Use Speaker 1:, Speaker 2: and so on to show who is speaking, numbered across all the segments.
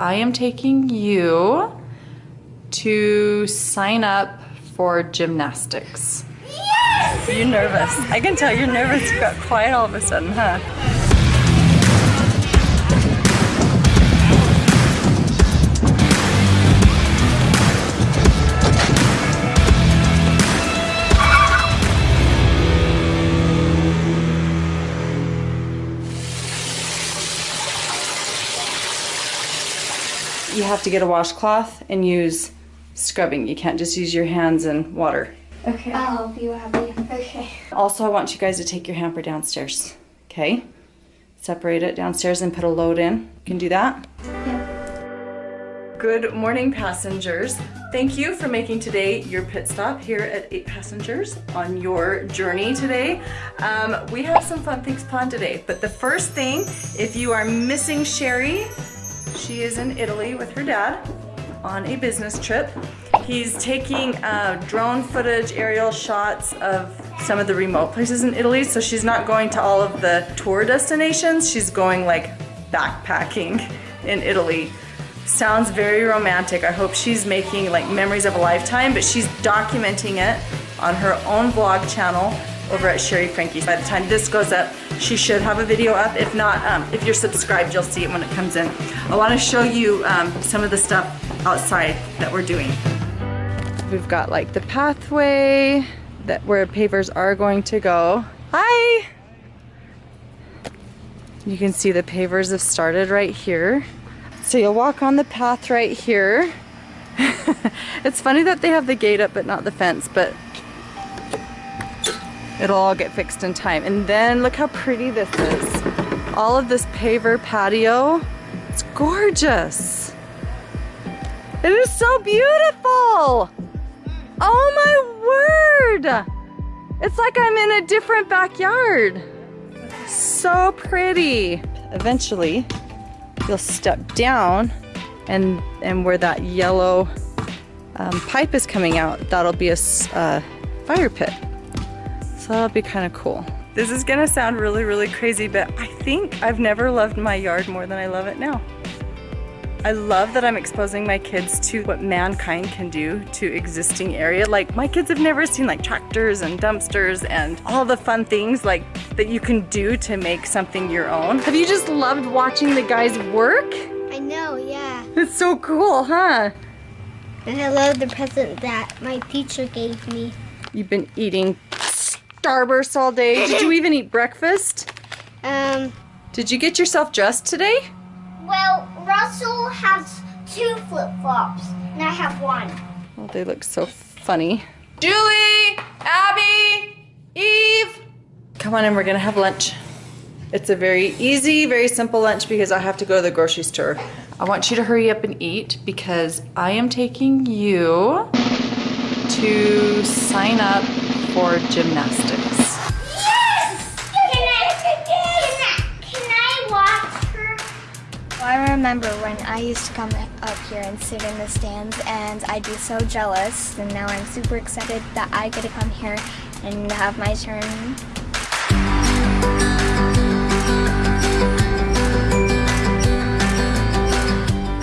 Speaker 1: I am taking you to sign up for gymnastics.
Speaker 2: Yes! You're nervous. I can tell you're nervous. You got quiet all of a sudden, huh? You have to get a washcloth and use scrubbing. You can't just use your hands and water.
Speaker 3: Okay. I'll help you, Abby. Okay.
Speaker 2: Also, I want you guys to take your hamper downstairs. Okay? Separate it downstairs and put a load in. You can do that?
Speaker 3: Yep.
Speaker 2: Good morning, passengers. Thank you for making today your pit stop here at 8 Passengers on your journey today. Um, we have some fun things planned today, but the first thing, if you are missing Shari, she is in Italy with her dad on a business trip. He's taking uh, drone footage, aerial shots of some of the remote places in Italy. So she's not going to all of the tour destinations. She's going like backpacking in Italy. Sounds very romantic. I hope she's making like memories of a lifetime, but she's documenting it on her own vlog channel over at Shari Franke. By the time this goes up, she should have a video up. If not, um, if you're subscribed, you'll see it when it comes in. I want to show you um, some of the stuff outside that we're doing. We've got like the pathway that where pavers are going to go. Hi! You can see the pavers have started right here. So you'll walk on the path right here. it's funny that they have the gate up but not the fence, but It'll all get fixed in time. And then look how pretty this is. All of this paver patio. It's gorgeous. It is so beautiful. Oh my word. It's like I'm in a different backyard. So pretty. Eventually, you'll step down and, and where that yellow um, pipe is coming out, that'll be a uh, fire pit. So that'll be kind of cool. This is gonna sound really, really crazy, but I think I've never loved my yard more than I love it now. I love that I'm exposing my kids to what mankind can do to existing area. Like my kids have never seen like tractors and dumpsters and all the fun things like that you can do to make something your own. Have you just loved watching the guys work?
Speaker 3: I know, yeah.
Speaker 2: It's so cool, huh?
Speaker 3: And I love the present that my teacher gave me.
Speaker 2: You've been eating Starburst all day. Did you even eat breakfast?
Speaker 3: Um.
Speaker 2: Did you get yourself dressed today?
Speaker 3: Well, Russell has two flip-flops, and I have one.
Speaker 2: Oh, they look so funny. Julie! Abby! Eve! Come on in, we're gonna have lunch. It's a very easy, very simple lunch because I have to go to the grocery store. I want you to hurry up and eat because I am taking you to sign up for gymnastics.
Speaker 3: Yes! Can I, can I watch her?
Speaker 4: I remember when I used to come up here and sit in the stands and I'd be so jealous and now I'm super excited that I get to come here and have my turn.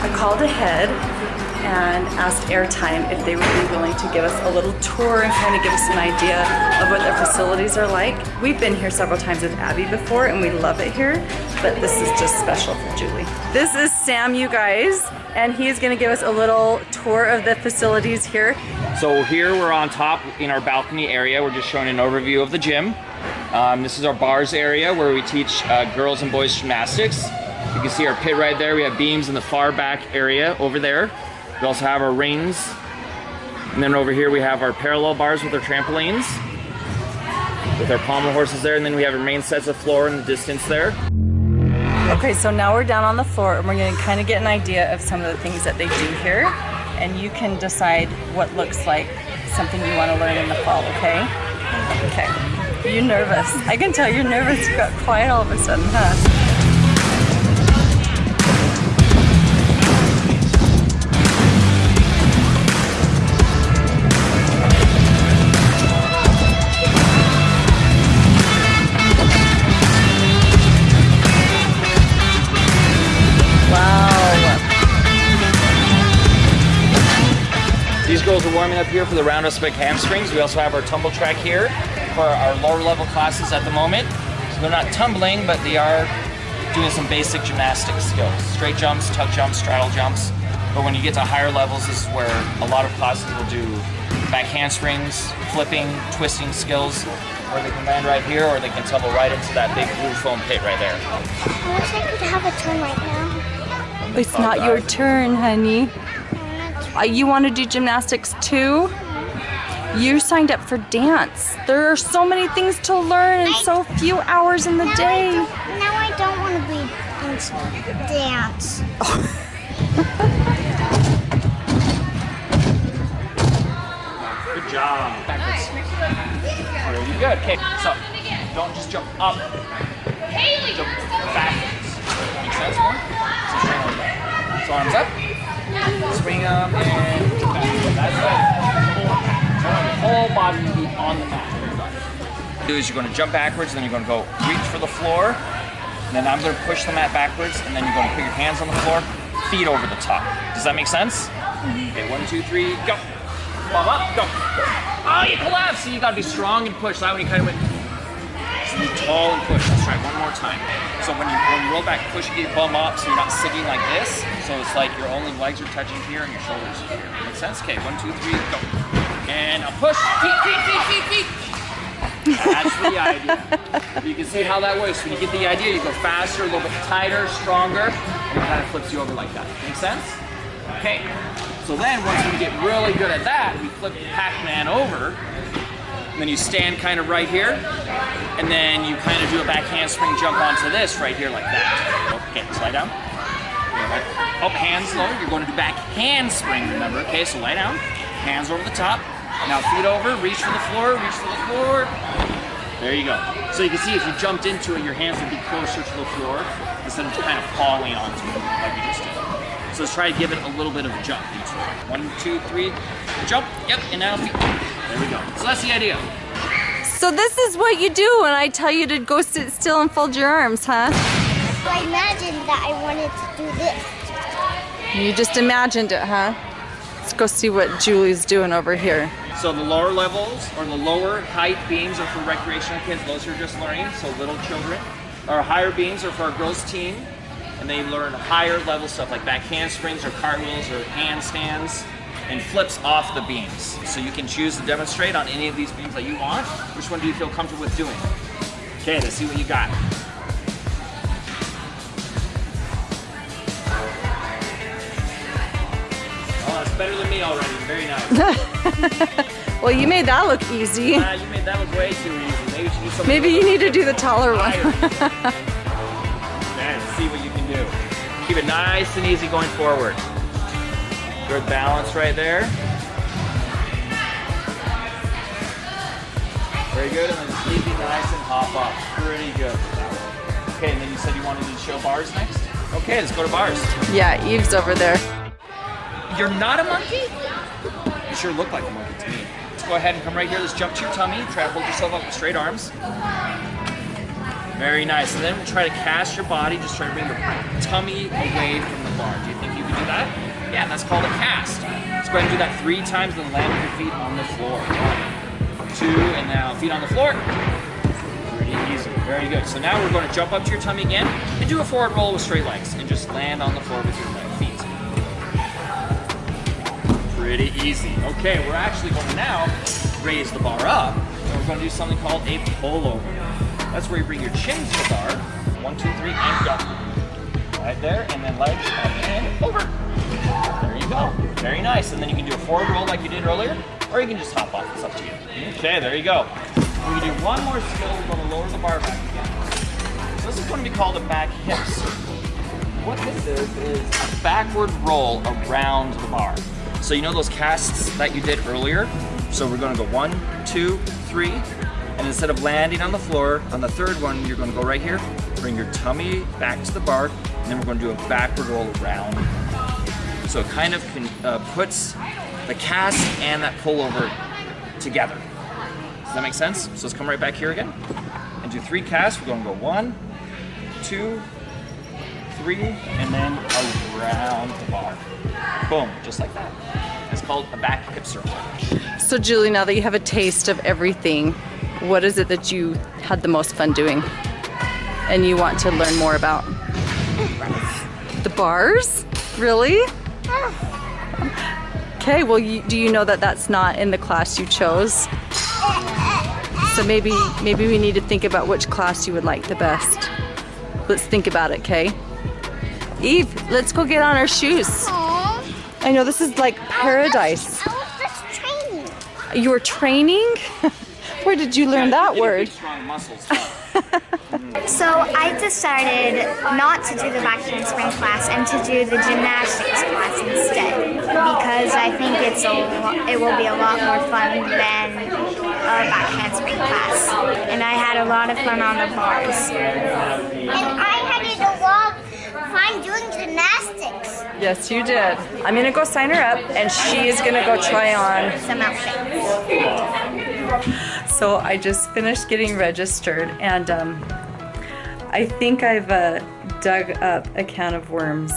Speaker 2: I called ahead and asked Airtime if they would be willing to give us a little tour and kind of give us an idea of what their facilities are like. We've been here several times with Abby before and we love it here, but this is just special for Julie. This is Sam, you guys, and he's gonna give us a little tour of the facilities here.
Speaker 5: So here we're on top in our balcony area. We're just showing an overview of the gym. Um, this is our bars area where we teach uh, girls and boys gymnastics. You can see our pit right there. We have beams in the far back area over there. We also have our rings. And then over here we have our parallel bars with our trampolines. With our pommel horses there. And then we have our main sets of floor in the distance there.
Speaker 2: Okay, so now we're down on the floor and we're gonna kind of get an idea of some of the things that they do here. And you can decide what looks like something you wanna learn in the fall, okay? Okay. You're nervous. I can tell you're nervous. You got quiet all of a sudden, huh?
Speaker 5: Girls are warming up here for the roundhouse back handsprings. We also have our tumble track here for our lower level classes at the moment. So they're not tumbling, but they are doing some basic gymnastic skills. Straight jumps, tuck jumps, straddle jumps. But when you get to higher levels, this is where a lot of classes will do back handsprings, flipping, twisting skills, where they can land right here or they can tumble right into that big blue foam pit right there.
Speaker 4: I wish I could have a turn right now.
Speaker 1: It's not your turn, honey. Uh, you want to do gymnastics too? You signed up for dance. There are so many things to learn in so few hours in the
Speaker 3: Now
Speaker 1: day.
Speaker 3: don't, now I don't want to be in dance.
Speaker 5: Good job. Backwards. Very good. Okay, so don't just jump up. Jump backwards. Make sense? More? So arms up. Up. Swing up and back. That's it. Whole body to be on the mat. Do is you're going to jump backwards, then you're going to go reach for the floor, and then I'm going to push the mat backwards, and then you're going to put your hands on the floor, feet over the top. Does that make sense? Mm-hmm. Okay, one, two, three, go. Bum up, go. Oh, you collapsed. So you gotta be strong and push. That one you kind of went. You tall and push. Let's try one more time. So when you when you roll back, push your bum up, so you're not sitting like this. So it's like your only legs are touching here and your shoulders are here. Make sense? Okay, one, two, three, go. And a push. Feet, feet, feet, feet, feet. That's the idea. You can see how that works. When you get the idea, you go faster, a little bit tighter, stronger, and it kind of flips you over like that. Make sense? Okay. So then once we get really good at that, we flip Pac-Man over, and then you stand kind of right here, and then you kind of do a back handspring jump onto this right here like that. Okay, slide down. Up, hands lower. You're going to do back handspring, remember? Okay, so lie down. Hands over the top. Now feet over, reach for the floor, reach for the floor. There you go. So you can see if you jumped into it, your hands would be closer to the floor instead of kind of falling onto it like we just did. So let's try to give it a little bit of a jump each. One, two, three, jump. Yep, and now feet. There we go. So that's the idea.
Speaker 1: So this is what you do when I tell you to go sit still and fold your arms, huh?
Speaker 3: So I imagined that I wanted to do this.
Speaker 1: You just imagined it, huh? Let's go see what Julie's doing over here.
Speaker 5: So the lower levels or the lower height beams are for recreational kids. Those who are just learning, so little children. Our higher beams are for our girls team, and they learn higher level stuff like back handsprings or cartwheels or handstands and flips off the beams. So you can choose to demonstrate on any of these beams that you want. Which one do you feel comfortable with doing? Okay, let's see what you got. Oh, that's better than me already. Very nice.
Speaker 1: Well, you made that look easy.
Speaker 5: Ah, you made that look way too easy. Maybe you do.
Speaker 1: Maybe you need to do the taller one.
Speaker 5: Man, see what you can do. Keep it nice and easy going forward. Good balance right there. Very good, and then just easy, nice, and hop up. Pretty good. Okay, and then you said you wanted to show bars next? Okay, let's go to bars.
Speaker 1: Yeah, Eve's over there.
Speaker 5: You're not a monkey? You sure look like a monkey to me. Let's go ahead and come right here. Let's jump to your tummy. Try to hold yourself up with straight arms. Very nice. And then we'll try to cast your body. Just try to bring your tummy away from the bar. Do you think you can do that? That's called a cast. Let's go ahead and do that three times, then land with your feet on the floor. One, two, and now feet on the floor. Pretty easy. Very good. So now we're going to jump up to your tummy again and do a forward roll with straight legs and just land on the floor with your feet. Pretty easy. Okay, we're actually going to now raise the bar up, and we're going to do something called a pullover. That's where you bring your chin to the bar. One, two, three, and go. Right there, and then legs up and over. There. Very nice. And then you can do a forward roll like you did earlier, or you can just hop off. It's up to you. Okay, there you go. We're going to do one more skill. We're going to lower the bar back again. So this is going to be called a back hips. What this is, is a backward roll around the bar. So you know those casts that you did earlier? So we're gonna go one, two, three, and instead of landing on the floor, on the third one, you're gonna go right here, bring your tummy back to the bar, and then we're gonna do a backward roll around. So it kind of can, uh, puts the cast and that pullover together. Does that make sense? So let's come right back here again and do three casts. We're gonna go one, two, three, and then around the bar. Boom, just like that. Is called a back hip circle.
Speaker 2: So Julie, now that you have a taste of everything, what is it that you had the most fun doing? And you want to learn more about? The bars? Really? Okay, well, you, do you know that that's not in the class you chose? So maybe, maybe we need to think about which class you would like the best. Let's think about it, okay? Eve, let's go get on our shoes.
Speaker 3: Aww.
Speaker 2: I know this is like paradise.
Speaker 3: I was just training.
Speaker 2: You were training? Where did you learn that word?
Speaker 5: big, strong muscles.
Speaker 4: So I decided not to do the back spring class and to do the gymnastics class instead because I think it's a it will be a lot more fun than a back spring class. And I had a lot of fun on the bars.
Speaker 3: And I had a lot of fun doing gymnastics.
Speaker 2: Yes, you did. I'm gonna go sign her up and she is gonna go try on.
Speaker 4: Some outfits.
Speaker 2: So I just finished getting registered and um, I think I've uh, dug up a can of worms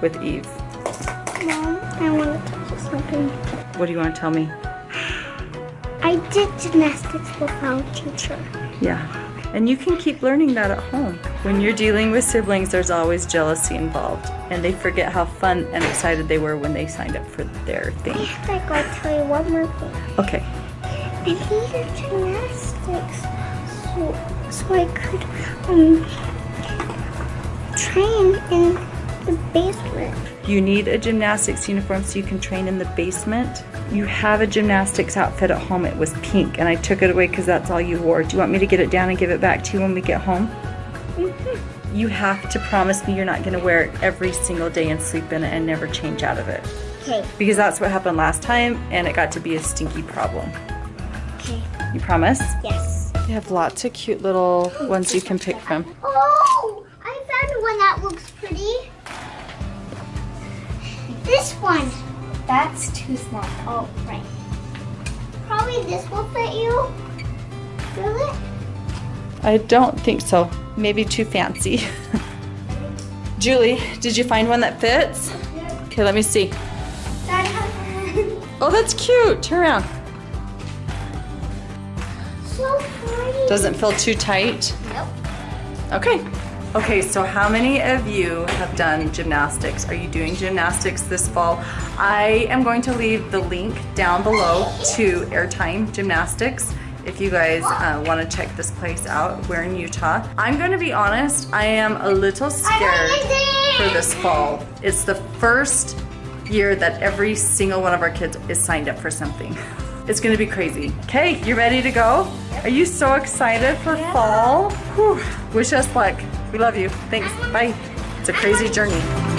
Speaker 2: with Eve.
Speaker 3: Mom, I want to tell you something.
Speaker 2: What do you want to tell me?
Speaker 3: I did gymnastics without a teacher.
Speaker 2: Yeah. And you can keep learning that at home. When you're dealing with siblings, there's always jealousy involved. And they forget how fun and excited they were when they signed up for their thing.
Speaker 3: I gotta tell you one more thing.
Speaker 2: Okay.
Speaker 3: I needed gymnastics so, so I could um train in the basement.
Speaker 2: You need a gymnastics uniform so you can train in the basement. You have a gymnastics outfit at home. It was pink and I took it away because that's all you wore. Do you want me to get it down and give it back to you when we get home? You have to promise me you're not going to wear it every single day and sleep in it and never change out of it.
Speaker 3: Okay.
Speaker 2: Because that's what happened last time and it got to be a stinky problem.
Speaker 3: Okay.
Speaker 2: You promise?
Speaker 3: Yes.
Speaker 2: They have lots of cute little ones you can pick from.
Speaker 3: Oh, I found one that looks pretty. This one.
Speaker 4: That's too small.
Speaker 3: Oh, right. Probably this will fit you. Will it?
Speaker 2: I don't think so. Maybe too fancy. Julie, did you find one that fits? Okay, let me see. Oh, that's cute. Turn around.
Speaker 3: So pretty.
Speaker 2: Doesn't feel too tight.
Speaker 3: Nope.
Speaker 2: Okay. Okay, so how many of you have done gymnastics? Are you doing gymnastics this fall? I am going to leave the link down below to Airtime Gymnastics if you guys uh, want to check this place out. We're in Utah. I'm going to be honest, I am a little scared for this fall. It's the first year that every single one of our kids is signed up for something. It's gonna be crazy. Okay, you ready to go? Are you so excited for fall? Whew. Wish us luck. We love you. Thanks. Bye. It's a crazy journey.